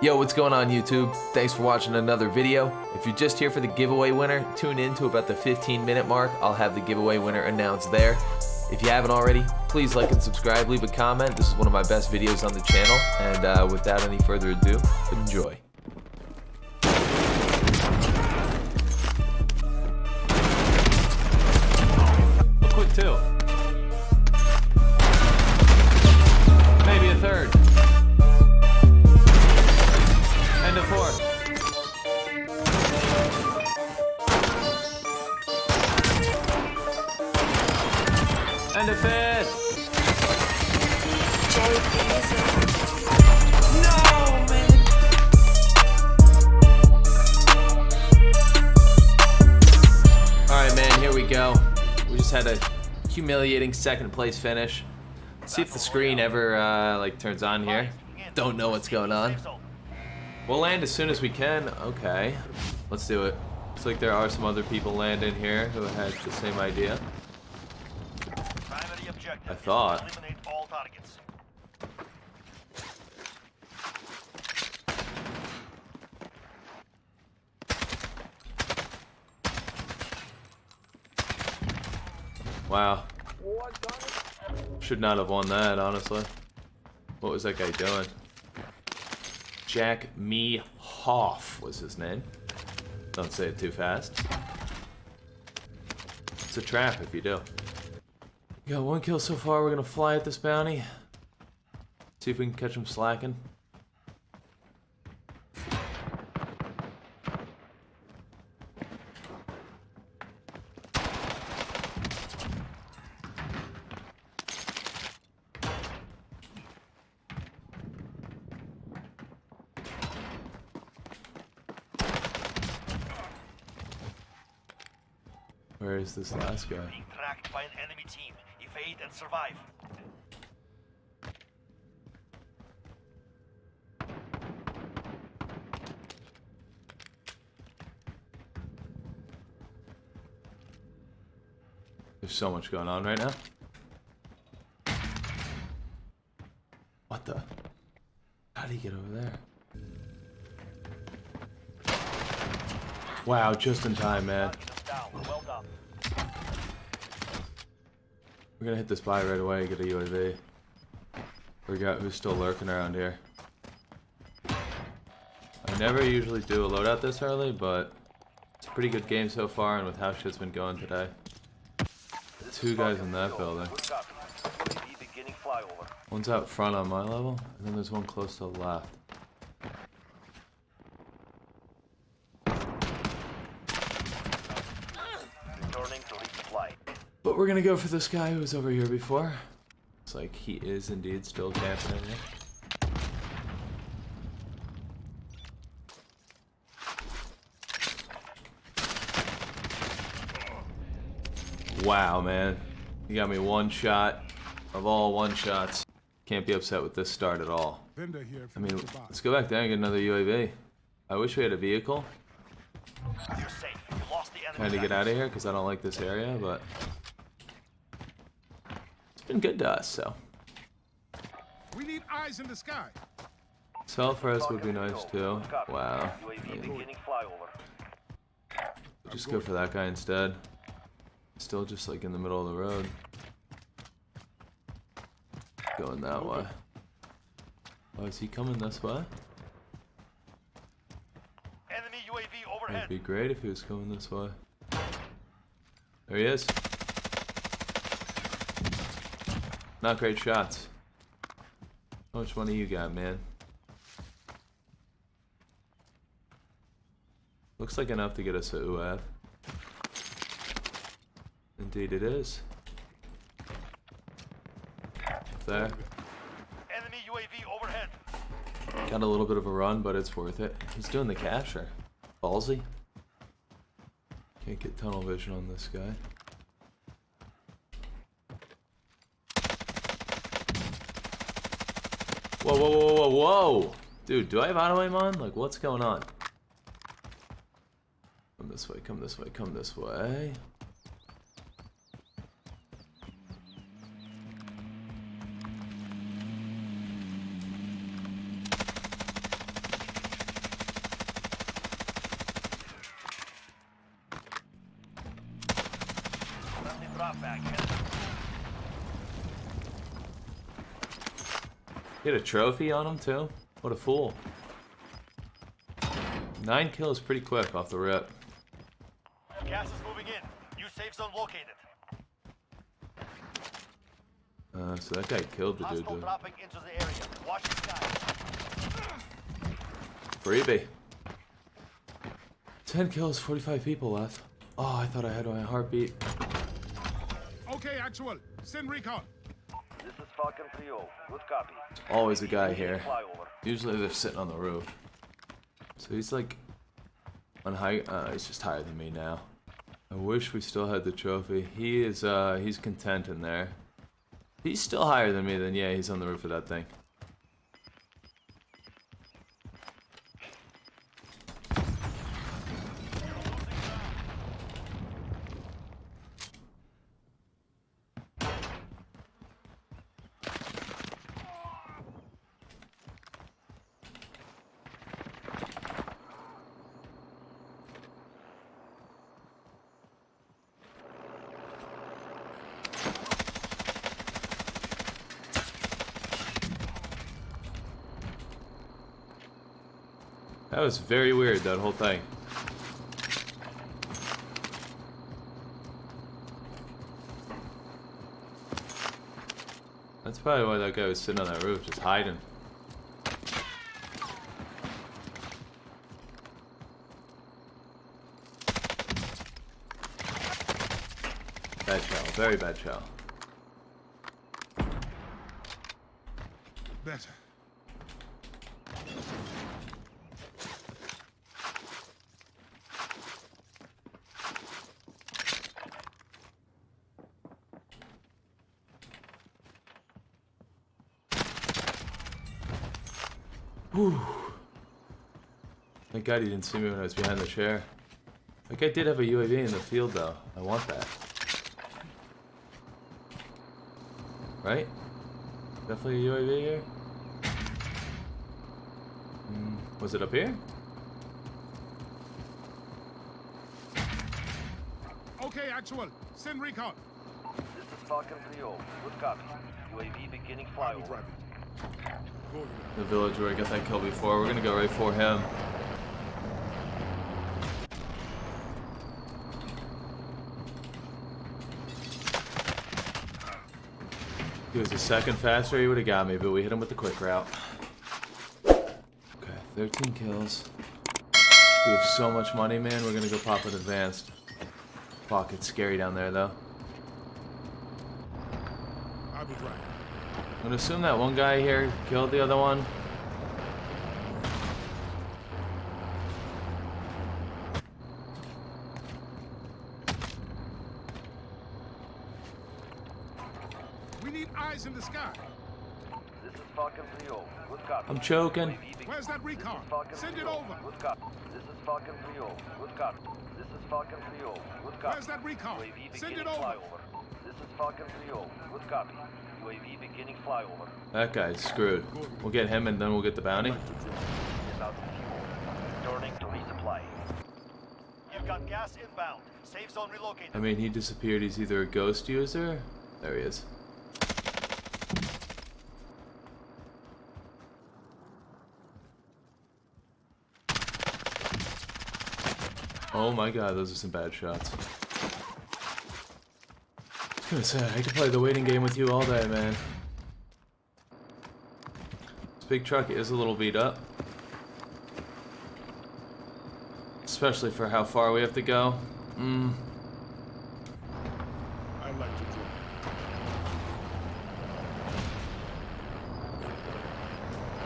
Yo, what's going on YouTube? Thanks for watching another video. If you're just here for the giveaway winner, tune in to about the 15 minute mark. I'll have the giveaway winner announced there. If you haven't already, please like and subscribe, leave a comment. This is one of my best videos on the channel. And uh, without any further ado, enjoy. A quick two. No, man. Alright, man, here we go. We just had a humiliating second place finish. Let's see if the screen ever, uh, like, turns on here. Don't know what's going on. We'll land as soon as we can. Okay. Let's do it. Looks like there are some other people landing here who had the same idea. I thought. is to eliminate all targets. Wow. Should not have won that, honestly. What was that guy doing? Jack Me Hoff was his name. Don't say it too fast. It's a trap if you do. We got one kill so far. We're gonna fly at this bounty. See if we can catch him slacking. Where is this last guy? Being tracked by an enemy team. Evade and survive. There's so much going on right now. What the? How did he get over there? Wow, just in time, man. Target is down. Well done. We're gonna hit this buy right away, get a UAV. Forgot who's still lurking around here. I never usually do a loadout this early, but it's a pretty good game so far, and with how shit's been going today. Two guys in that building. One's out front on my level, and then there's one close to the left. Returning to resupply. But we're gonna go for this guy who was over here before. It's like he is indeed still camping in here. Wow, man. You got me one shot of all one shots. Can't be upset with this start at all. I mean, let's go back there and get another UAV. I wish we had a vehicle. You're safe. You lost the enemy. Trying to get out of here because I don't like this area, but it's been good to us, so. We need eyes in the sky. Self-res would be nice too. Wow. I UAV mean, beginning flyover. just go for that guy instead. Still just like in the middle of the road. Going that way. Oh, is he coming this way? Enemy UAV It'd be great if he was coming this way. There he is. Not great shots. How much money you got, man? Looks like enough to get us a UAV. Indeed it is. There. Enemy UAV overhead. Got a little bit of a run, but it's worth it. He's doing the capture. Ballsy. Can't get tunnel vision on this guy. Whoa, whoa! Dude, do I have auto aim on? Like, what's going on? Come this way, come this way, come this way. drop bag headed. Get a trophy on him too? What a fool. Nine kills pretty quick off the rip. Gas is moving in. New safe zone located. Uh, so that guy killed the dude. Hostile dude. dropping into the area. Watch the sky. Freebie. 10 kills, 45 people left. Oh, I thought I had my heartbeat. Okay, actual. Send recon. Falcon 3-0. Good copy. Always a guy here. Usually they're sitting on the roof. So he's like on high. Uh, he's just higher than me now. I wish we still had the trophy. He is. Uh, he's content in there. He's still higher than me. Then yeah, he's on the roof of that thing. That was very weird. That whole thing. That's probably why that guy was sitting on that roof, just hiding. Bad shell, very bad shell. Better. God he didn't see me when I was behind the chair. That guy did have a UAV in the field though. I want that. Right? Definitely a UAV here? Hmm, was it up here? Okay, actual. Send recon. This is Falcon 3-0. Good copy. UAV beginning I will flyover. drive it. Go ahead. The village where I got that kill before. We're gonna go right for him. He was a second faster, he would have got me, but we hit him with the quick route. Okay, 13 kills. We have so much money, man. We're gonna go pop an advanced. Fuck, it's scary down there, though. I will be it. I'm gonna assume that one guy here killed the other one. We need eyes in the sky. This is Falcon 3-0. Good copy. I'm choking. Where's that recon? Send it over. Good copy. This is Falcon 3-0. Good copy. This is Falcon 3-0. Good copy. Where's that recon? Send it over. This is Falcon 3-0. Good copy. UAV beginning flyover. That guy's screwed. We'll get him and then we'll get the bounty. Like to drive. Is out of fuel. Returning to resupply. You've got gas inbound. Safe zone relocated. I mean, he disappeared. He's either a ghost user. There he is. Oh my god, those are some bad shots. I was gonna say, I could play the waiting game with you all day, man. This big truck is a little beat up. Especially for how far we have to go. Mm, I like to drive.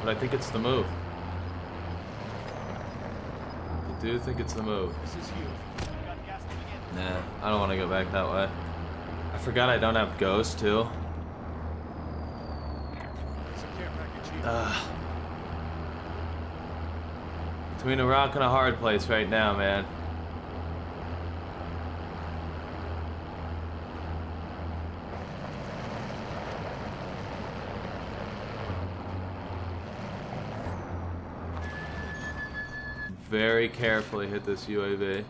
But I think it's the move. Do think it's the move. This is you. Got gas moving in. Nah, I don't want to go back that way. I forgot I don't have ghost too. There's a care package here. Ugh. Between a rock and a hard place right now, man. Very carefully hit this UAV.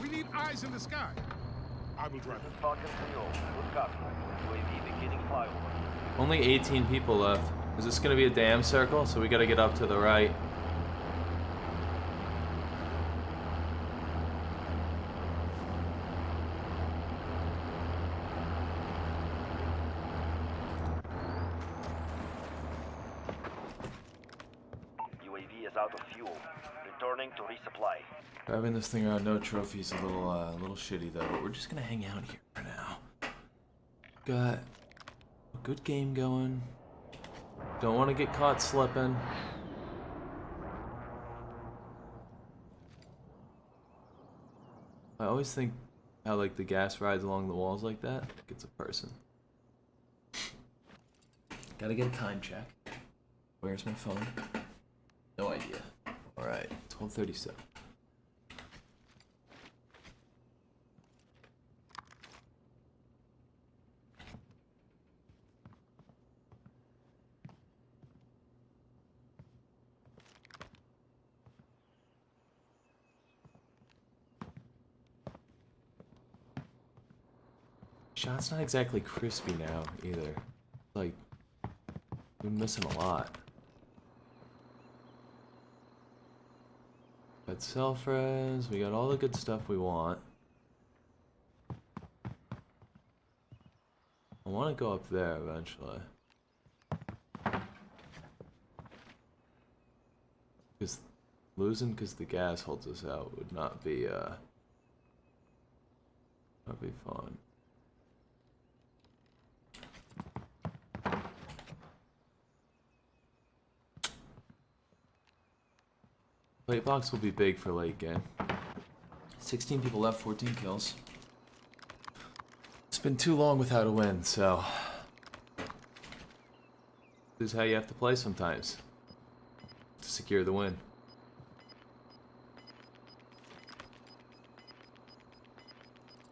we need eyes in the sky. I will drive. This is Falcon 3-0. Good. UAV beginning flyover. Only 18 people left. Is this gonna be a damn circle? So we gotta get up to the right. UAV is out of fuel. Returning to resupply. Driving this thing around no trophies a little uh, a little shitty though, but we're just gonna hang out here for now. Got a good game going. Don't want to get caught slipping. I always think how like the gas rides along the walls like that, it's a person. Gotta get a time check. Where's my phone? No idea. Alright, 1237. Shot's not exactly crispy now either. Like, we're missing a lot. Got self res, we got all the good stuff we want. I want to go up there eventually. Because losing because the gas holds us out would not be, uh, not be fun. Plate box will be big for late game. 16 people left, 14 kills. It's been too long without a win, so. This is how you have to play sometimes. To secure the win.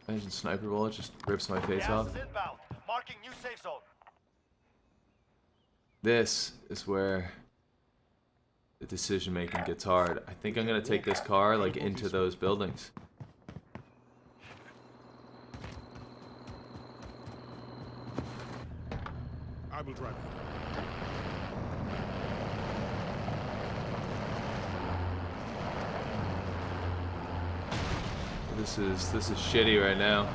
Imagine sniper bullet just rips my face off. Marking new safe zone. This is where the decision making gets hard. I think I'm gonna take this car like into those buildings. I will drive. This is this is shitty right now.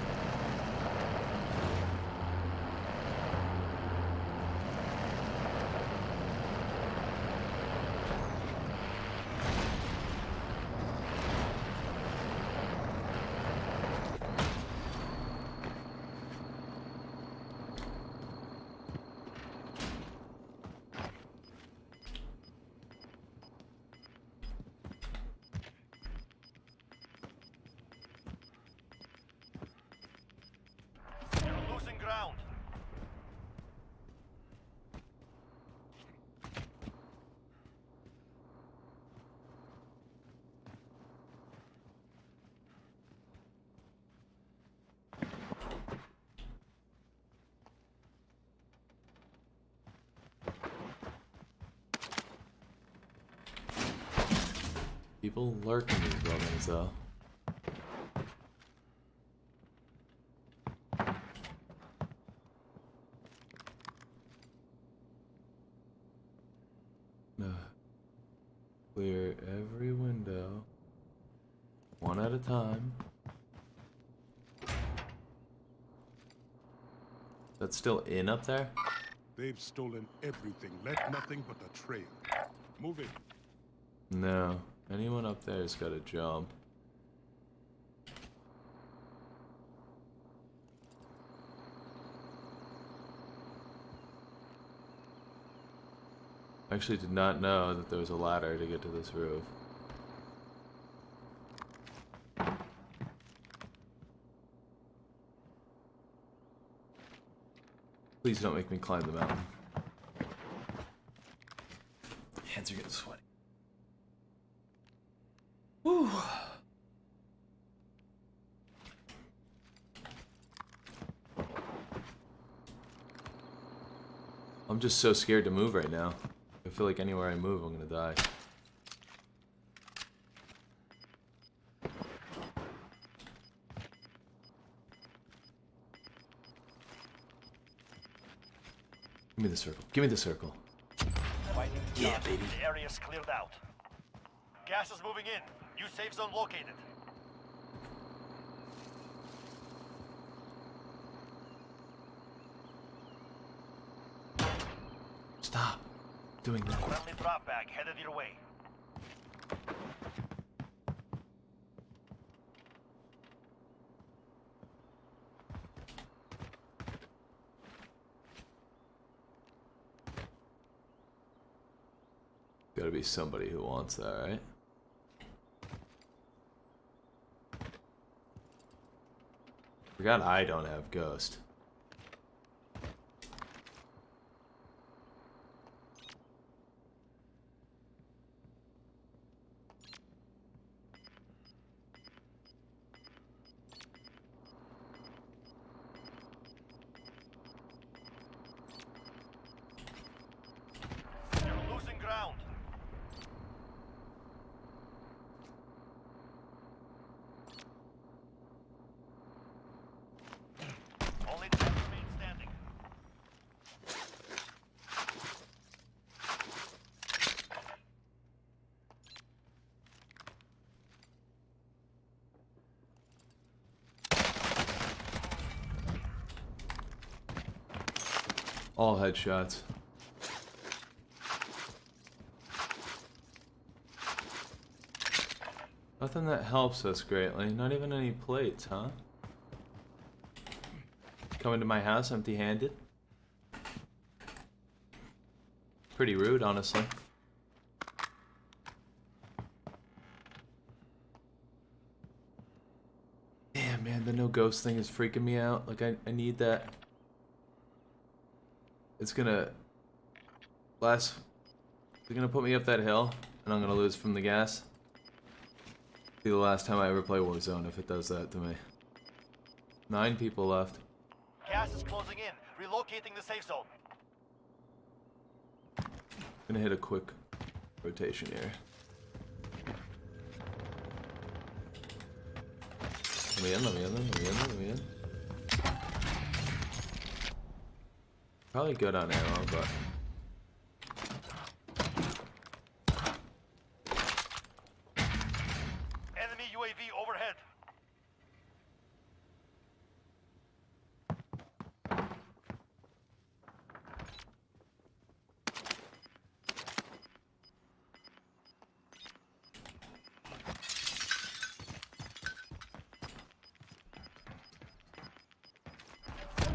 You're losing ground. People lurk in these buildings though. Clear every window. One at a time. That's still in up there? They've stolen everything. Left nothing but a trail. Move it. No. Anyone up there's gotta jump. I actually did not know that there was a ladder to get to this roof. Please don't make me climb the mountain. I'm just so scared to move right now. I feel like anywhere I move, I'm gonna die. Give me the circle. Give me the circle. Yeah, baby. The area's cleared out. Gas is moving in. New safe zone located. Doing that. Friendly drop bag headed your way. Gotta be somebody who wants that, right? Forgot I don't have ghost. You're losing ground. Only 10 remain standing. All headshots. Nothing that helps us greatly. Not even any plates, huh? Coming to my house empty handed. Pretty rude, honestly. Damn, man, the no ghost thing is freaking me out. Like, I, I need that. It's gonna. Last. They're gonna put me up that hill, and I'm gonna lose from the gas. Be the last time I ever play Warzone if it does that to me. Nine people left. Gas is closing in. Relocating the safe zone. Gonna hit a quick rotation here. Let me in, let me in, let me in, let me in. Probably good on ammo, but Enemy UAV overhead.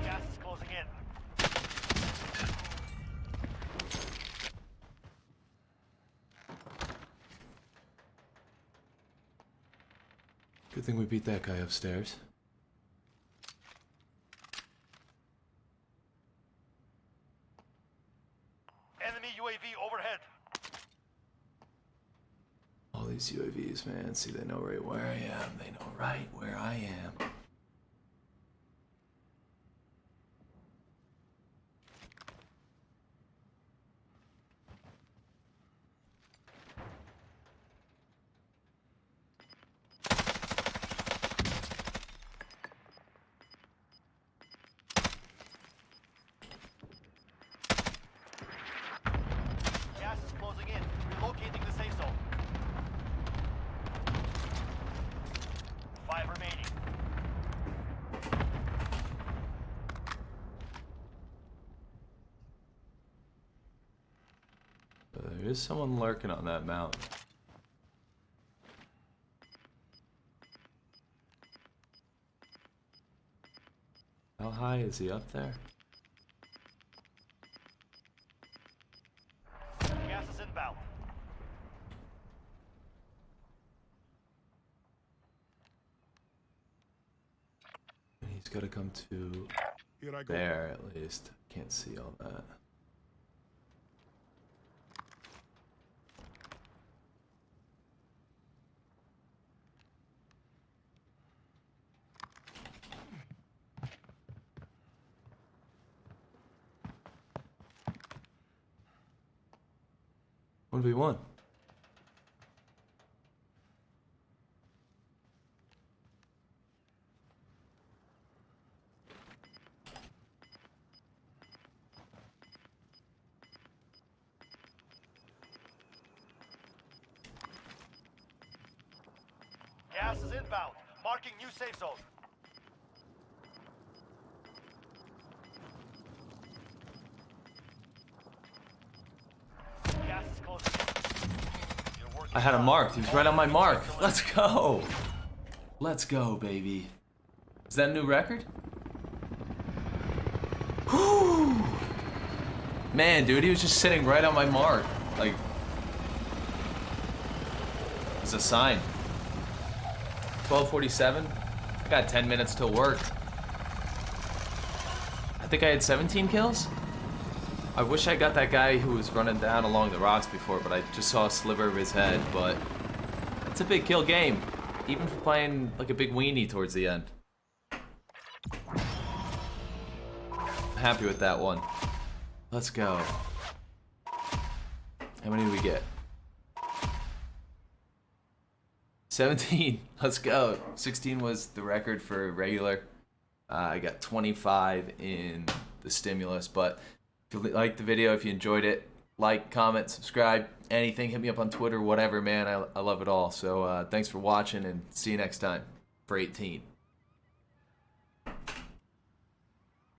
Gas is closing in. Good thing we beat that guy upstairs. Enemy UAV overhead. All these UAVs, man. See, they know right where I am. They know right where I am. Gas is closing in. Relocating the safe zone. Five remaining. Uh, there is someone lurking on that mountain. How high is he up there? Gas is inbound. And he's got to come to Here I go. there at least. Can't see all that. One v one. Gas is inbound. Marking new safe zone. Gas is closing in. You're working I had him hard. marked. He was right on my mark. Let's go. Let's go, baby. Is that a new record? Whew. Man, dude, he was just sitting right on my mark. Like, it's a sign. 1247. I got 10 minutes till work. I think I had 17 kills. I wish I got that guy who was running down along the rocks before, but I just saw a sliver of his head. But it's a big kill game, even for playing like a big weenie towards the end. I'm Happy with that one. Let's go. How many do we get? 17. Let's go. 16 was the record for regular. Uh, I got 25 in the stimulus, but if you like the video, if you enjoyed it, like, comment, subscribe, anything, hit me up on Twitter, whatever, man. I, I love it all. So uh, thanks for watching and see you next time for 18.